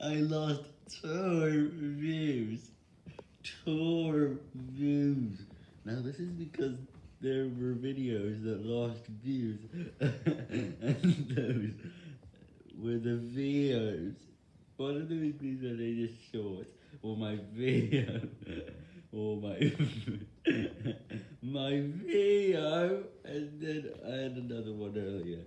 I lost two views. Two views. Now this is because there were videos that lost views, and those were the videos. One of those things that they just short or my video, or my my video, and then I had another one earlier.